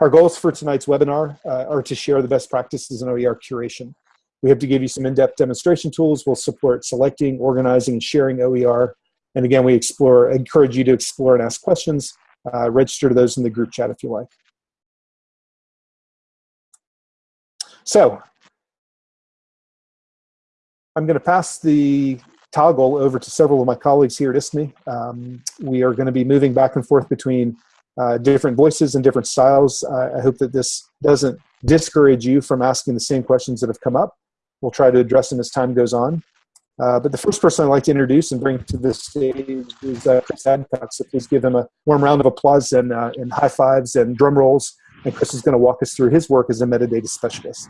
Our goals for tonight's webinar uh, are to share the best practices in OER curation. We hope to give you some in-depth demonstration tools. We'll support selecting, organizing, and sharing OER. And again, we explore, encourage you to explore and ask questions. Uh, register those in the group chat if you like. So, I'm going to pass the toggle over to several of my colleagues here at ISKME. Um, we are going to be moving back and forth between uh, different voices and different styles. Uh, I hope that this doesn't discourage you from asking the same questions that have come up. We'll try to address them as time goes on. Uh, but the first person I'd like to introduce and bring to the stage is uh, Chris Adcock. So please give him a warm round of applause and, uh, and high fives and drum rolls and Chris is going to walk us through his work as a metadata specialist.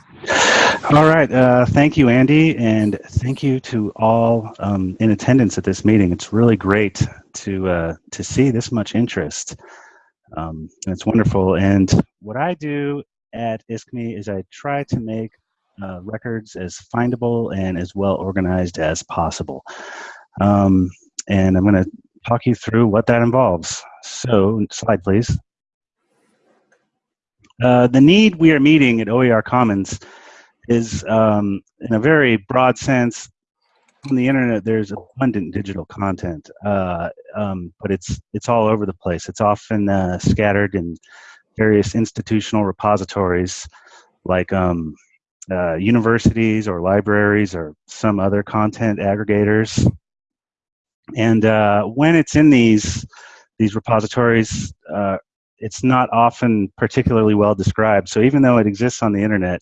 All right. Thank you, Andy, and thank you to all um, in attendance at this meeting. It's really great to to see this much interest. Um, it's wonderful. And what I do at ISKME is I try to make uh, records as findable and as well organized as possible. Um, and I'm going to talk you through what that involves. So, slide please. Uh, the need we are meeting at OER Commons is, um, in a very broad sense, on the internet there's abundant digital content, uh, um, but it's it's all over the place. It's often uh, scattered in various institutional repositories, like um, uh, universities or libraries or some other content aggregators. And uh, when it's in these these repositories, uh, it's not often particularly well described. So even though it exists on the internet,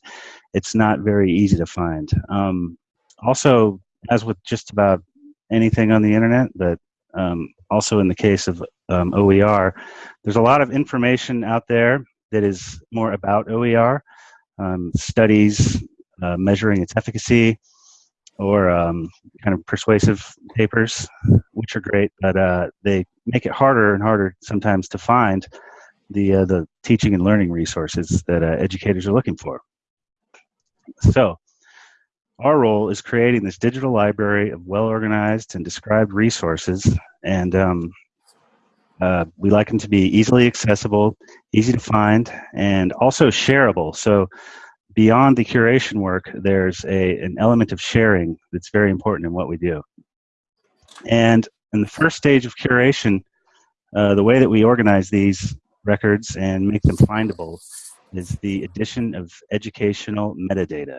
it's not very easy to find. Um, also, as with just about anything on the internet, but um, also in the case of um, OER, there's a lot of information out there that is more about OER, um, studies uh, measuring its efficacy, or um, kind of persuasive papers, which are great, but uh, they make it harder and harder sometimes to find the uh, the teaching and learning resources that uh, educators are looking for. So, our role is creating this digital library of well-organized and described resources, and um, uh, we like them to be easily accessible, easy to find, and also shareable. So, beyond the curation work, there's a an element of sharing that's very important in what we do. And in the first stage of curation, uh, the way that we organize these records and make them findable is the addition of educational metadata.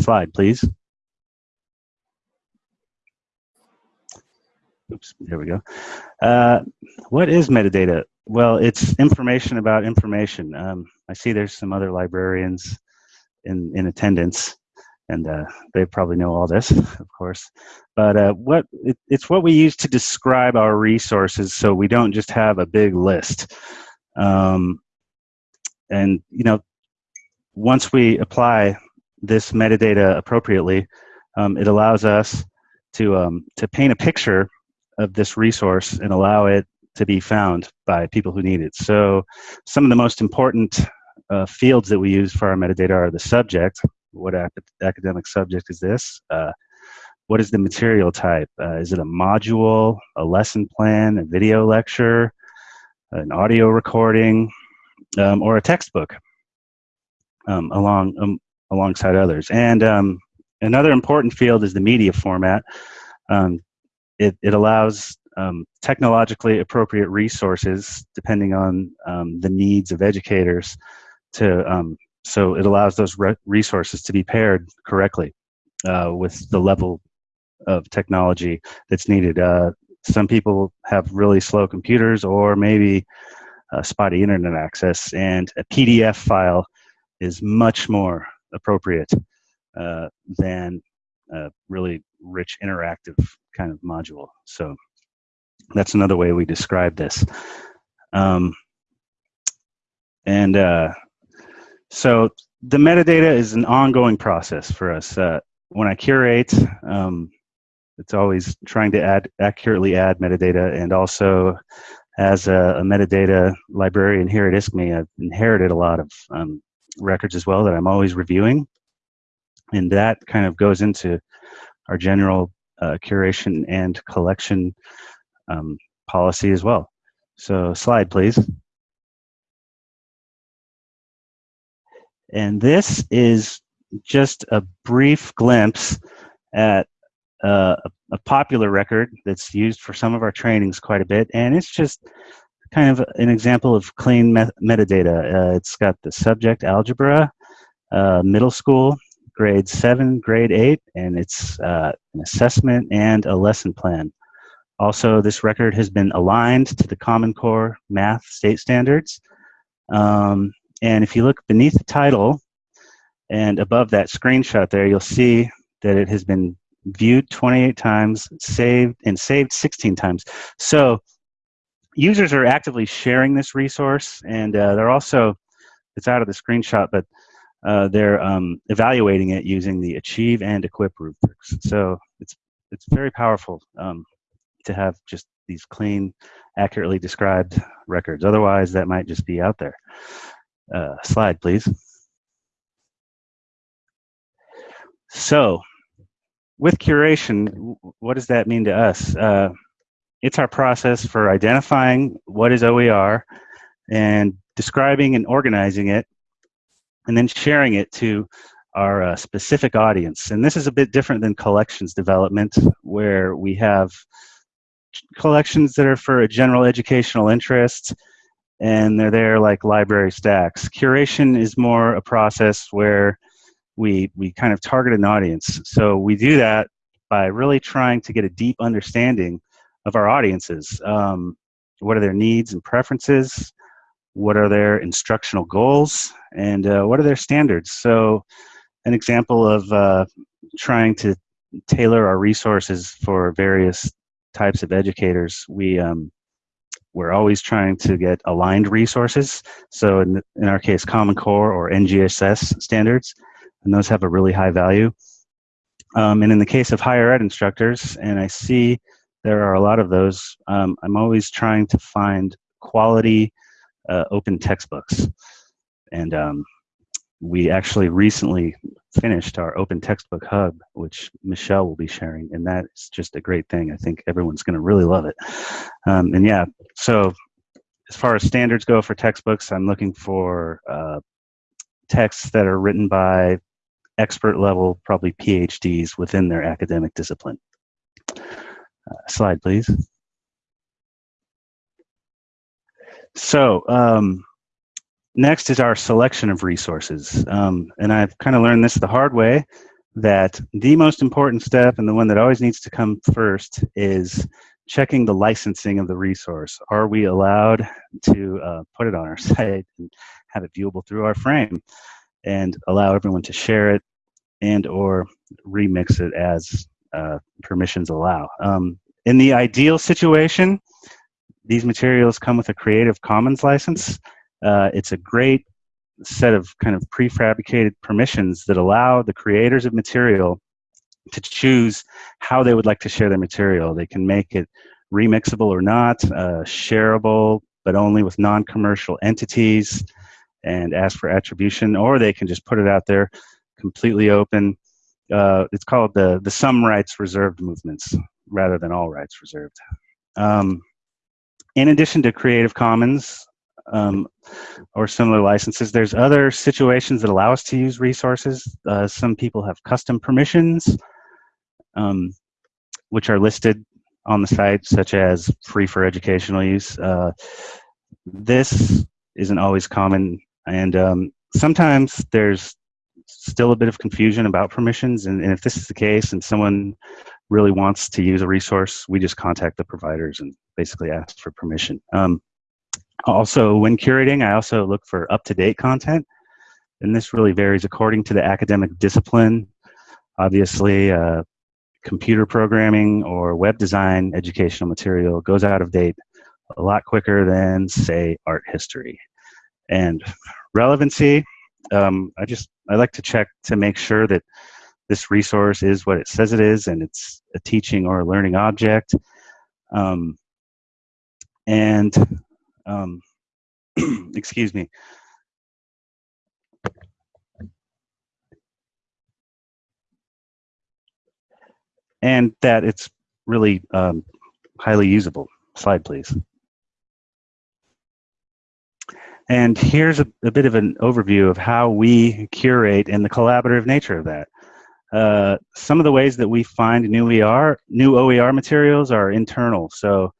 Slide, please. Oops, there we go. Uh, what is metadata? Well, it's information about information. Um, I see there's some other librarians in, in attendance, and uh, they probably know all this, of course. But uh, what it, it's what we use to describe our resources, so we don't just have a big list. Um, and you know, once we apply this metadata appropriately, um, it allows us to um, to paint a picture of this resource and allow it to be found by people who need it. So, some of the most important uh, fields that we use for our metadata are the subject. What academic subject is this? Uh, what is the material type? Uh, is it a module, a lesson plan, a video lecture, an audio recording, um, or a textbook um, along um, alongside others? And um, another important field is the media format. Um, it, it allows um, technologically appropriate resources depending on the needs of educators to so it allows those re resources to be paired correctly uh, with the level of technology that's needed. Uh, some people have really slow computers or maybe uh, spotty internet access, and a PDF file is much more appropriate uh, than a really rich interactive kind of module. So that's another way we describe this. Um, and uh, so the metadata is an ongoing process for us. Uh, when I curate, um, it's always trying to add accurately add metadata and also as a, a metadata librarian here at ISKME, I've inherited a lot of um, records as well that I'm always reviewing. And that kind of goes into our general uh, curation and collection um, policy as well. So slide, please. And this is just a brief glimpse at uh, a, a popular record that's used for some of our trainings quite a bit. And it's just kind of an example of clean met metadata. Uh, it's got the subject algebra, uh, middle school, grade 7, grade 8, and it's uh, an assessment and a lesson plan. Also, this record has been aligned to the Common Core math state standards. Um, and if you look beneath the title and above that screenshot there, you'll see that it has been viewed 28 times, saved, and saved 16 times. So users are actively sharing this resource, and uh, they're also, it's out of the screenshot, but uh, they're um, evaluating it using the achieve and equip rubrics. So it's it's very powerful um, to have just these clean, accurately described records. Otherwise, that might just be out there. Uh, slide, please. So, with curation, what does that mean to us? Uh, it's our process for identifying what is OER and describing and organizing it, and then sharing it to our uh, specific audience. And this is a bit different than collections development, where we have collections that are for a general educational interest and they're there like library stacks. Curation is more a process where we we kind of target an audience. So we do that by really trying to get a deep understanding of our audiences. Um, what are their needs and preferences? What are their instructional goals? And uh, what are their standards? So an example of uh, trying to tailor our resources for various types of educators, we um, we're always trying to get aligned resources. So in, in our case, Common Core or NGSS standards, and those have a really high value. Um, and in the case of higher ed instructors, and I see there are a lot of those, um, I'm always trying to find quality uh, open textbooks. And um, we actually recently finished our open textbook hub, which Michelle will be sharing, and that's just a great thing. I think everyone's going to really love it. Um, and yeah, so as far as standards go for textbooks, I'm looking for uh, texts that are written by expert level, probably PhDs within their academic discipline. Uh, slide, please. So, um, next is our selection of resources. Um, and I've kind of learned this the hard way that the most important step and the one that always needs to come first is checking the licensing of the resource. Are we allowed to uh, put it on our site and have it viewable through our frame and allow everyone to share it and or remix it as uh, permissions allow. Um, in the ideal situation, these materials come with a Creative Commons license. Uh, it's a great set of kind of prefabricated permissions that allow the creators of material to choose how they would like to share their material. They can make it remixable or not, uh, shareable, but only with non-commercial entities and ask for attribution, or they can just put it out there completely open. Uh, it's called the, the some rights reserved movements rather than all rights reserved. Um, in addition to Creative Commons um, or similar licenses, there's other situations that allow us to use resources. Uh, some people have custom permissions, um, which are listed on the site, such as free for educational use. Uh, this isn't always common, and um, sometimes there's still a bit of confusion about permissions. And, and, if this is the case and someone really wants to use a resource, we just contact the providers and basically ask for permission. Um, also, when curating, I also look for up-to-date content. And this really varies according to the academic discipline. Obviously, uh, computer programming or web design educational material goes out of date a lot quicker than, say, art history. And relevancy, um, I just I like to check to make sure that this resource is what it says it is and it's a teaching or a learning object. Um, and, um, excuse me. And that it's really um, highly usable. Slide, please. And here's a, a, bit of an overview of how we curate and the collaborative nature of that. Uh, some of the ways that we find new ER, new OER materials are internal. So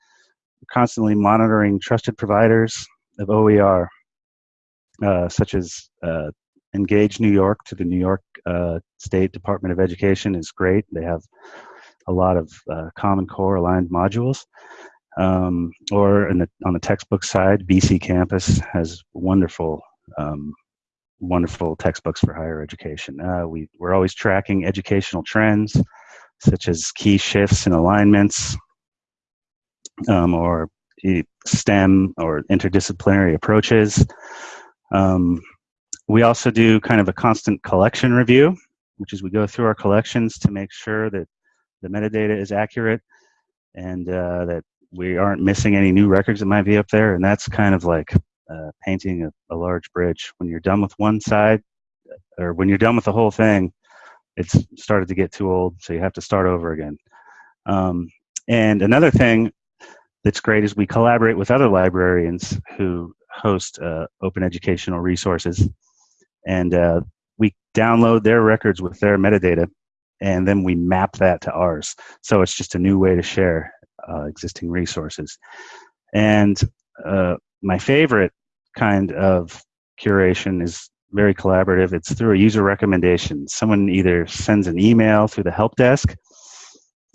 constantly monitoring trusted providers of OER, uh, such as uh, Engage New York to the New York uh, State Department of Education is great. They have a lot of uh, Common Core aligned modules. Um, or the, on the textbook side, BC Campus has wonderful, um, wonderful textbooks for higher education. Uh, we, we're always tracking educational trends, such as key shifts and alignments, um, or STEM or interdisciplinary approaches. Um, we also do kind of a constant collection review, which is we go through our collections to make sure that the metadata is accurate and uh, that we aren't missing any new records that might be up there. And that's kind of like uh, painting a, a, large bridge. When you're done with one side, or when you're done with the whole thing, it's started to get too old, so you have to start over again. Um, and another thing that's great is we collaborate with other librarians who host uh, open educational resources, and uh, we download their records with their metadata, and then we map that to ours. So it's just a new way to share uh, existing resources. And uh, my favorite kind of curation is very collaborative. It's through a user recommendation. Someone either sends an email through the help desk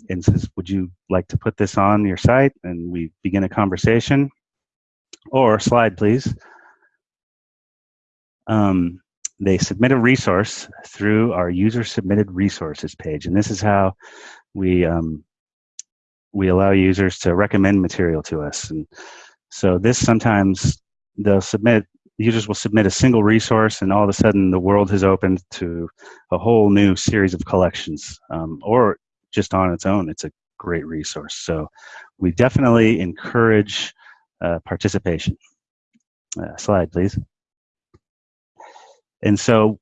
and says, would you like to put this on your site? And we begin a conversation. Or slide, please. Um, they submit a resource through our user submitted resources page. And this is how we um, we allow users to recommend material to us. And so this sometimes they'll submit, users will submit a single resource and all of a sudden the world has opened to a whole new series of collections um, or just on its own, it's a great resource. So we definitely encourage uh, participation. Uh, slide, please. And so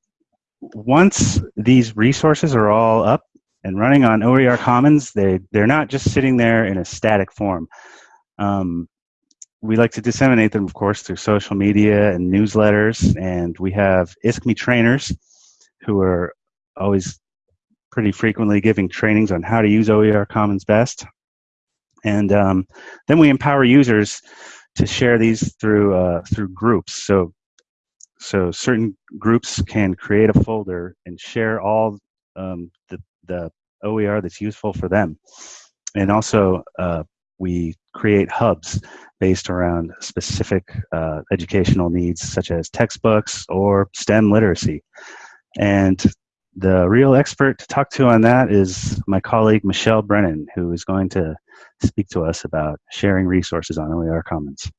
once these resources are all up, and running on OER Commons, they, they're not just sitting there in a static form. Um, we like to disseminate them, of course, through social media and newsletters, and we have ISKME trainers who are always pretty frequently giving trainings on how to use OER Commons best. And um, then we empower users to share these through uh, through groups. So so certain groups can create a folder and share all um, the the OER that's useful for them. And also, uh, we create hubs based around specific uh, educational needs, such as textbooks or STEM literacy. And the real expert to talk to on that is my colleague Michelle Brennan, who is going to speak to us about sharing resources on OER Commons.